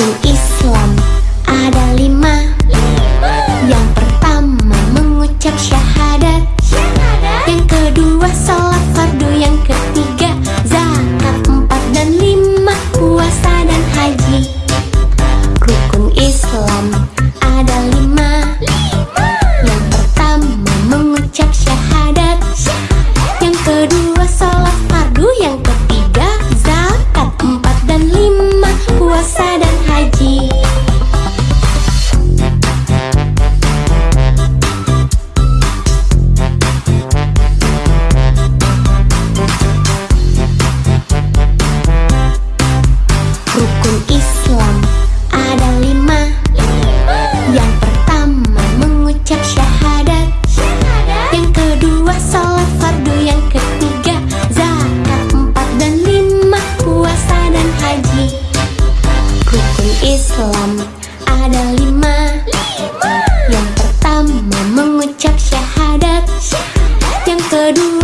hukum Islam ada lima. Yang pertama mengucap syahadat. Yang kedua sholat fardu. Yang ketiga zakat. Empat dan lima Puasa dan haji. Rukun Islam ada lima. Yang pertama mengucap syahadat. Yang kedua sholat fardu. Yang ketiga zakat. Empat dan lima Puasa Hukum Islam ada lima. Yang pertama mengucap syahadat. Yang kedua sholat fardu. Yang ketiga zakat. Empat dan lima Puasa dan haji. Hukum Islam ada lima. Yang pertama mengucap syahadat. Yang kedua